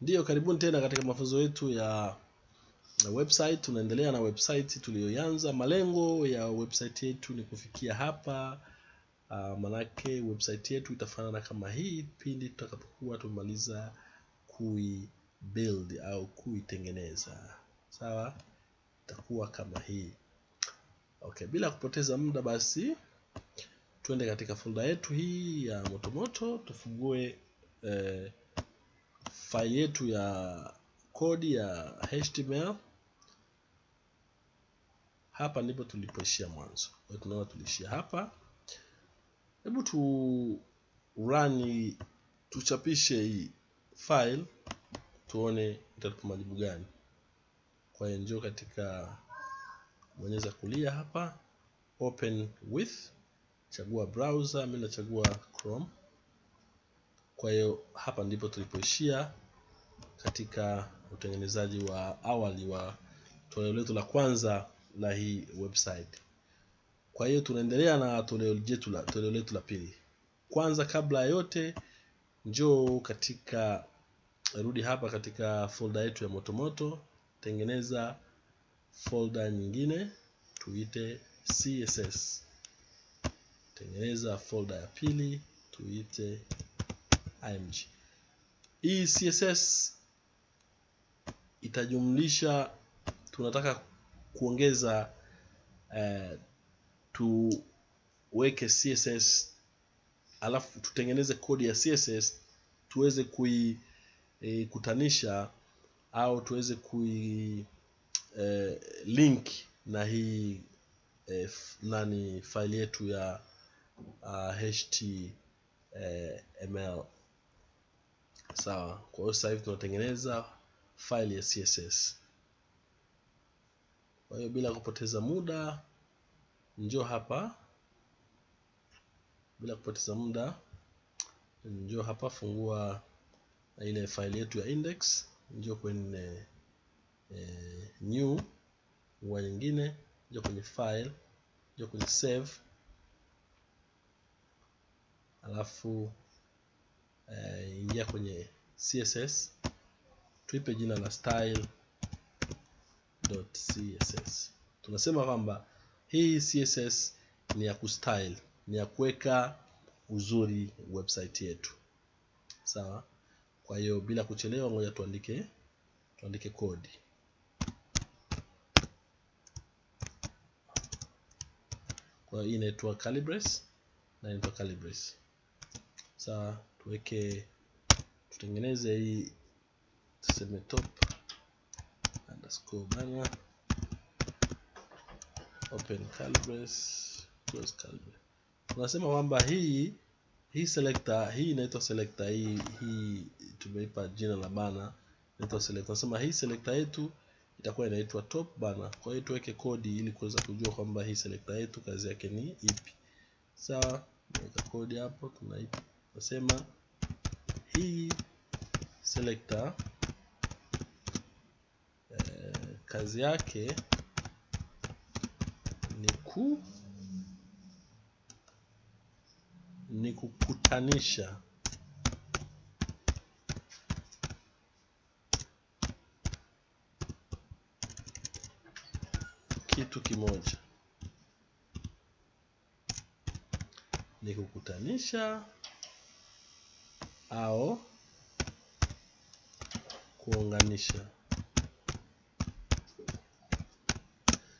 Ndiyo, karibuni tena katika mafunzo yetu ya website. Tunaendelea na website tuliyoanza. Malengo ya website yetu ni kufikia hapa. Uh, manake website yetu itafanana kama hii pindi tutakapokuwa tumemaliza kui build au kuitengeneza. Sawa, itakuwa kama hii. Okay, bila kupoteza muda basi tuende katika folder yetu hii ya motomoto tufungue eh, file yetu ya kodi ya HTML. Hapa ndipo tulipoishia mwanzo. Kwa hiyo tunaona tuliishia hapa. Hebu tu run tuchapishe hii file tuone itatupa majibu gani. Kwa hiyo njoo katika bonyeza kulia hapa, open with, chagua browser, mimi nachagua Chrome. Kwa hiyo hapa ndipo tulipoishia katika utengenezaji wa awali wa toleo letu la kwanza la hii website. Kwa hiyo tunaendelea na toleo letu la toleo letu la pili. Kwanza kabla ya yote, njoo katika rudi hapa katika folder yetu ya motomoto, tengeneza folder nyingine tuite CSS. Tengeneza folder ya pili tuite img. Hii CSS itajumlisha, tunataka kuongeza eh, tuweke CSS alafu tutengeneze kodi ya CSS tuweze kuikutanisha e, au tuweze kui e, link na hii e, nani faili yetu ya uh, HTML. Sawa. Kwa hiyo sasa hivi tunatengeneza file ya CSS. Kwa hiyo bila kupoteza muda, njoo hapa, bila kupoteza muda, njoo hapa, fungua ile file yetu ya index, njoo kwenye e, new, wa nyingine, njoo kwenye file, njoo kwenye save, alafu eh, ingia kwenye CSS, tuipe jina la style.css Tunasema kwamba hii CSS ni ya kustyle, ni ya kuweka uzuri website yetu. Sawa? Kwa hiyo bila kuchelewa, ngoja tuandike tuandike kodi. Kwa hiyo hii inaitwa Calibres na inaitwa Calibres. Sawa, tuweke tutengeneze hii tuseme top underscore banner open calibres close calibres. Tunasema kwamba hii hii selector hii inaitwa selector hii hii tumeipa jina la bana inaitwa selector. Tunasema hii selector yetu itakuwa inaitwa top bana Kwa hiyo tuweke kodi ili kuweza kujua kwamba hii selector yetu kazi yake ni ipi. Sawa, tunaweka kodi hapo, tunasema hii selector. Kazi yake ni ku ni kukutanisha. Kitu kimoja, ni kukutanisha au kuunganisha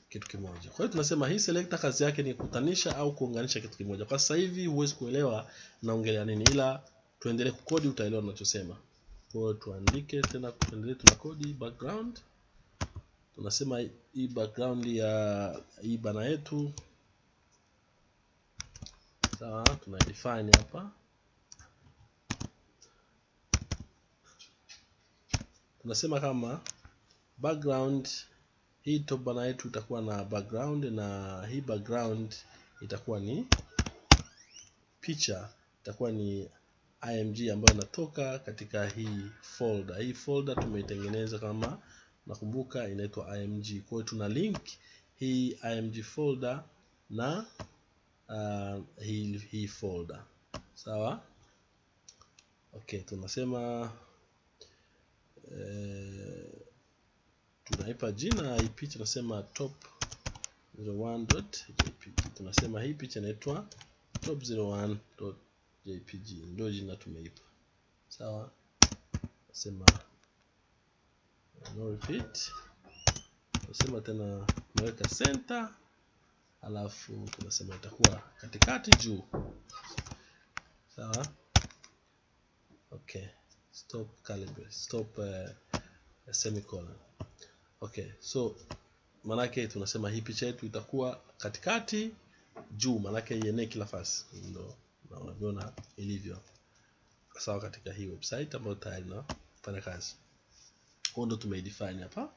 kitu kimoja. Kwa hiyo tunasema hii selector kazi yake ni kukutanisha au kuunganisha kitu kimoja. Kwa sasa hivi huwezi kuelewa naongelea nini, ila tuendelee kukodi, utaelewa ninachosema. Kwa hiyo tuandike tena, tuendelee tuna kodi background. Tunasema hii background ya hii bana yetu sawa, tuna define hapa, tunasema kama background hii top bana yetu itakuwa na background na hii background itakuwa ni picha, itakuwa ni img ambayo inatoka katika hii folder. Hii folder tumeitengeneza kama nakumbuka, inaitwa img. Kwa hiyo tuna link hii img folder na uh, hii, hii folder sawa. Okay, tunasema tunaipa jina hii picha tunasema top 01.jpg tunasema hii picha inaitwa top 01.jpg ndio jina tumeipa. Sawa? Nasema no repeat. Tunasema tena tunaweka center alafu tunasema itakuwa katikati juu. Sawa? Okay stop calibrate stop uh, semicolon. Okay so manake tunasema hii picha yetu itakuwa katikati juu manake ienee kila fasi. Ndo na unavyoona ilivyo. Sawa katika hii website ambayo tayari nafanya kazi. Huo ndo tumeidefine hapa.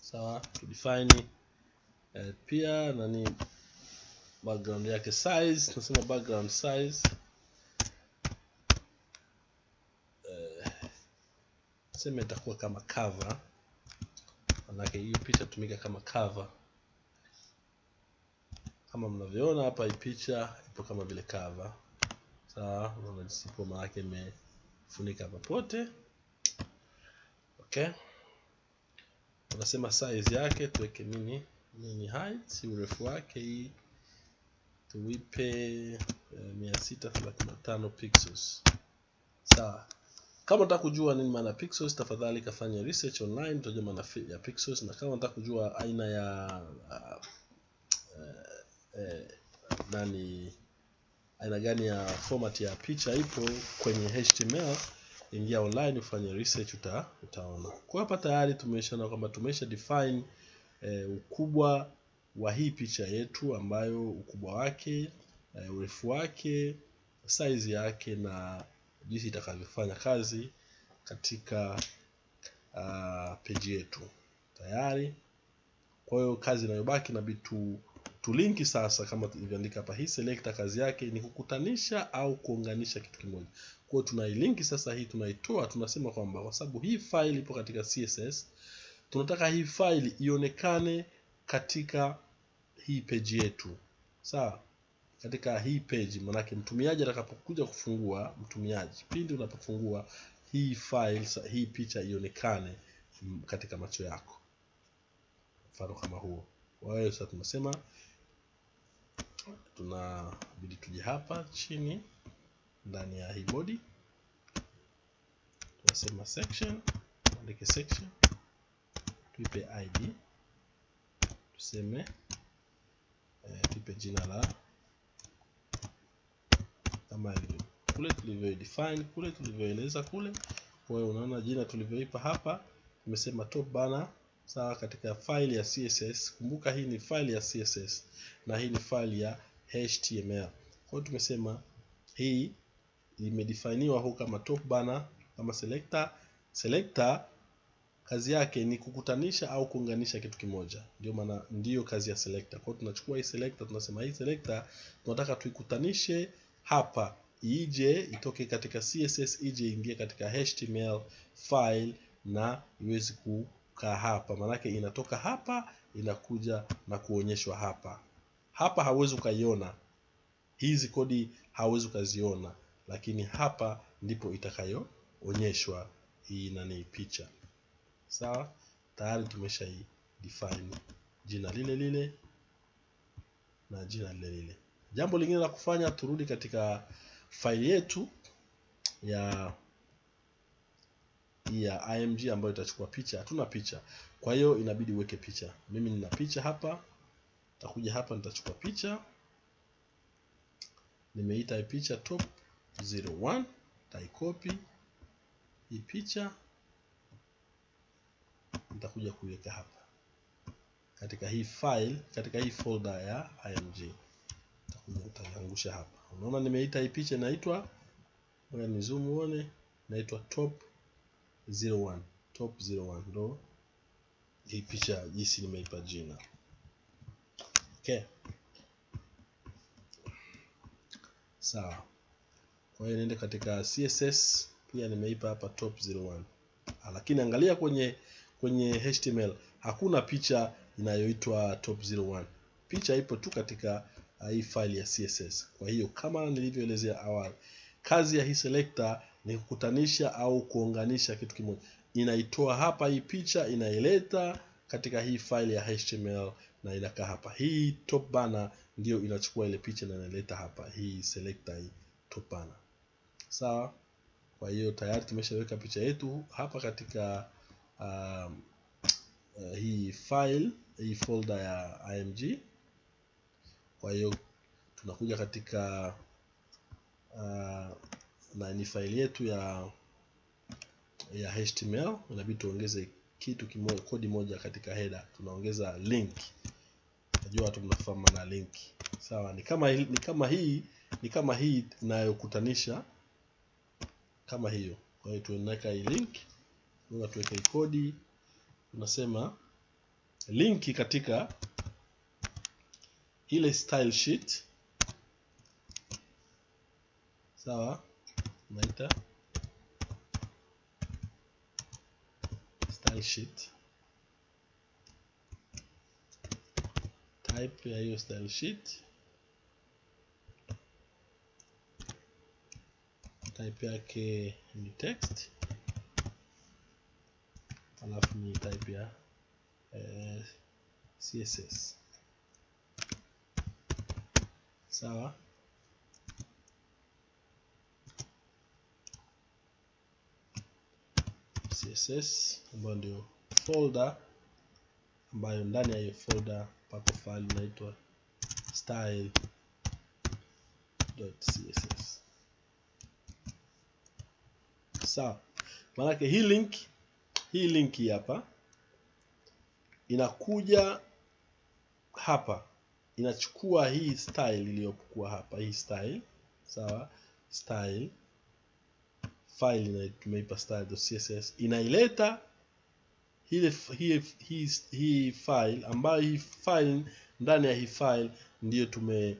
Sawa tudefine eh, pia nani background yake size tunasema background size sema itakuwa kama cover. Manake hiyo picha tumika kama cover. Kama mnavyoona hapa hii picha ipo kama vile cover. Sawa unaona jinsi ipo maanake imefunika popote. Okay. Tunasema size yake tuweke nini? Nini height urefu wake. Hii tuipe thelathini na tano pixels. Sawa kama unataka kujua nini maana pixels tafadhali kafanya research online utajua maana ya pixels. Na kama unataka kujua aina ya uh, uh, uh, nani aina gani ya format ya picha ipo kwenye html ingia online ufanye research uta, utaona. Kwa hapa tayari tumeshaona kwamba tumesha define eh, ukubwa wa hii picha yetu ambayo ukubwa wake eh, urefu wake size yake na jinsi itakavyofanya kazi katika uh, peji yetu. Tayari. Kwa hiyo kazi inayobaki inabidi tu tulinki sasa kama tulivyoandika hapa. Hii selekta kazi yake ni kukutanisha au kuunganisha kitu kimoja. Kwa hiyo tunailinki sasa hii tunaitoa tunasema kwamba kwa sababu hii file ipo katika css tunataka hii file ionekane katika hii peji yetu. Sawa katika hii page manake mtumiaji atakapokuja kufungua mtumiaji pindi unapofungua hii file hii picha ionekane katika macho yako. Mfano kama huo. Kwa hiyo sasa tunasema tunabidi tuje hapa chini ndani ya hii body. Tunasema section andike section tuipe id tuseme eh, tuipe jina la kama ilivyo kule tulivyo define kule tulivyoeleza kule. Kwa hiyo unaona jina tulivyoipa hapa tumesema top banner sawa katika file ya css kumbuka hii ni file ya css na hii ni file ya html kwa hiyo tumesema hii imedefiniwa huko kama top banner kama selector. Selector kazi yake ni kukutanisha au kuunganisha kitu kimoja. Ndio maana ndiyo kazi ya selector. Kwa hiyo tunachukua hii selector tunasema hii selector tunataka tuikutanishe hapa ije itoke katika css ije ingie katika html file na iweze kukaa hapa. Maanake inatoka hapa inakuja na kuonyeshwa hapa. Hapa hauwezi ukaiona. Hizi kodi hauwezi ukaziona. Lakini hapa ndipo itakayoonyeshwa hii nani picha. Sawa? Tayari tumeshai define jina lile lile na jina lile lile jambo lingine la kufanya turudi katika faili yetu ya ya img ambayo itachukua picha. Hatuna picha. Kwa hiyo inabidi uweke picha. Mimi nina picha hapa. Nitakuja hapa nitachukua picha. Nimeita hii picha top 01 taikopi hii picha. Nitakuja kuiweka hapa. Katika hii file katika hii folder ya img nitakuja nitaiangusha hapa. Unaona nimeita hii picha inaitwa ngoja ni zoom uone inaitwa top 01 top 01 ndo hii picha jinsi nimeipa jina. Okay. Sawa. Kwa hiyo niende katika css pia nimeipa hapa top 01 lakini angalia kwenye kwenye html hakuna picha inayoitwa top 01 picha ipo tu katika hii file ya css kwa hiyo kama nilivyoelezea awali kazi ya hii selector ni kukutanisha au kuunganisha kitu kimoja. Inaitoa hapa hii picha inaileta katika hii file ya html na inakaa hapa. Hii top banner ndio inachukua ile picha na inaleta hapa hii selector hii top banner. Sawa? Kwa hiyo tayari tumeshaweka picha yetu hapa katika um, uh, hii file hii folder ya img kwa hiyo tunakuja katika uh, na ni file yetu ya ya html inabidi tuongeze kitu kimoja kodi moja katika header. Tunaongeza link. Najua watu mnafahamu na link. Sawa ni kama ni kama hii ni kama hii inayokutanisha kama hiyo. Kwa hiyo tunaweka hii link. Tunaweka tuweke hii kodi. Tunasema linki katika ile style sheet sawa naita style sheet type style sheet type yake ni text. Alafu ni type eh, css sawa. Css ambayo ndio folder ambayo ndani ya hiyo folder pako file inaitwa style.css sawa. Maanake hii link hii link hapa inakuja hapa inachukua hii style iliyokuwa hapa hii style sawa style. File tumeipa style.css inaileta hii, hii, hii, hii file ambayo hii file ndani ya hii file ndiyo tume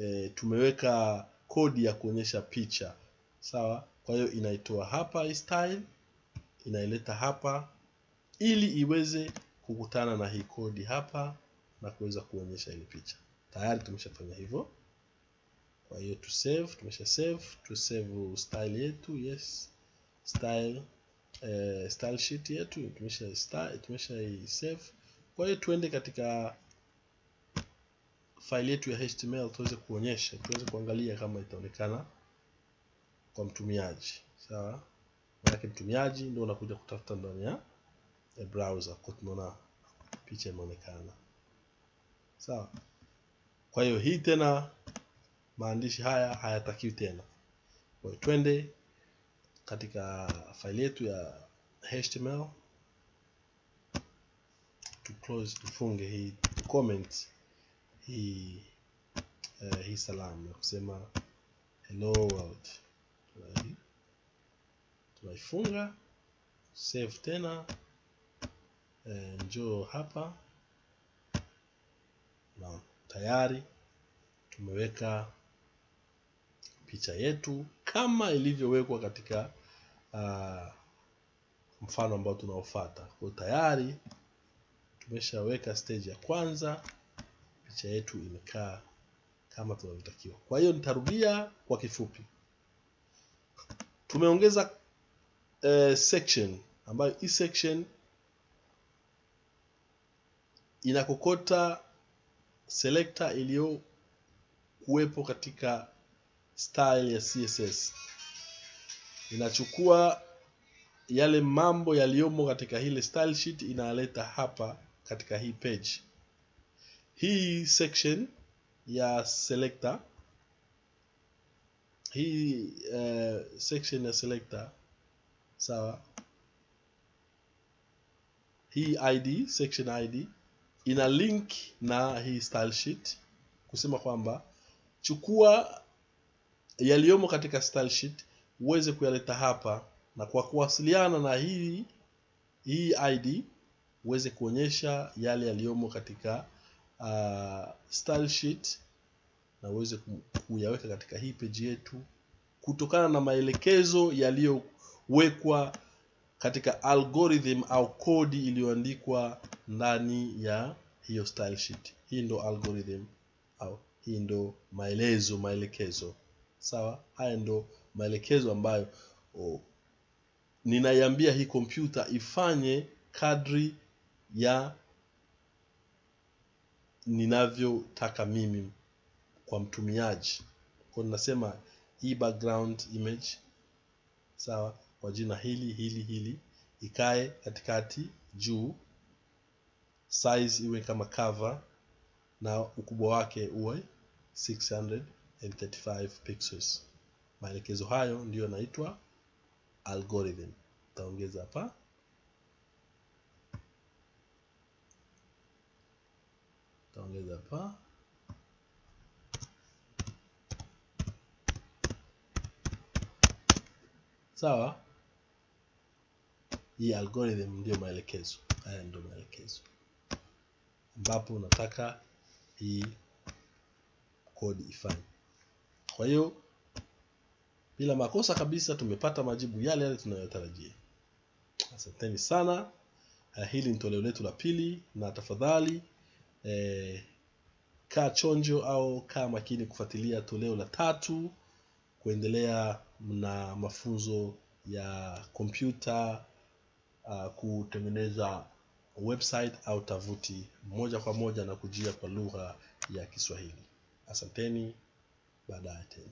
e, tumeweka kodi ya kuonyesha picha sawa. Kwa hiyo inaitoa hapa hii style inaileta hapa ili iweze kukutana na hii kodi hapa na kuweza kuonyesha ile picha. Tayari tumeshafanya hivyo. Kwa hiyo tu save tumesha save tu save style yetu yes. Style eh, style sheet yetu tumesha style, tumesha save. Kwa hiyo tuende katika file yetu ya html tuweze kuonyesha tuweze kuangalia kama itaonekana kwa mtumiaji. Sawa? Maanake mtumiaji ndio unakuja kutafuta ndani ya browser kwa tunaona picha imeonekana sawa. Kwa hiyo hii tena maandishi haya hayatakiwi tena. Kwa hiyo twende katika faili yetu ya html to close tufunge hii comment hii uh, hii salamu ya kusema hello world. Tunaifunga save tena uh, njoo hapa tayari tumeweka picha yetu kama ilivyowekwa katika uh, mfano ambao tunaofuata. Kwa tayari tumeshaweka stage ya kwanza picha yetu imekaa kama tunavyotakiwa. Kwa hiyo nitarudia kwa kifupi. Tumeongeza uh, section ambayo hii section inakokota selector iliyo kuwepo katika style ya css inachukua yale mambo yaliyomo katika ile style sheet inaleta hapa katika hii page. Hii section ya selector hii uh, section ya selector sawa? Hii id section id ina link na hii style sheet kusema kwamba chukua yaliyomo katika style sheet uweze kuyaleta hapa na kwa kuwasiliana na hii hii id uweze kuonyesha yale yaliyomo katika uh, style sheet na uweze kuyaweka katika hii page yetu kutokana na maelekezo yaliyowekwa katika algorithm au kodi iliyoandikwa ndani ya hiyo style sheet. Hii ndo algorithm au hii ndo maelezo maelekezo. Sawa? Haya ndo maelekezo ambayo oh, ninaiambia hii kompyuta ifanye kadri ya ninavyotaka mimi kwa mtumiaji. Kwa ninasema hii background image sawa? Kwa jina hili hili hili ikae katikati juu size iwe kama cover na ukubwa wake uwe 635 pixels. Maelekezo hayo ndiyo yanaitwa algorithm. Taongeza hapa. Taongeza hapa. Sawa? Hii algorithm ndio maelekezo. Haya ndio maelekezo ambapo unataka hii kodi ifanye kwa hiyo bila makosa kabisa tumepata majibu yale yale tunayotarajia. Asanteni sana. Uh, hili ni toleo letu la pili na tafadhali eh, kaa chonjo au kaa makini kufuatilia toleo la tatu kuendelea na mafunzo ya kompyuta uh, kutengeneza website au tavuti moja kwa moja na kujia kwa lugha ya Kiswahili. Asanteni, baadaye tena.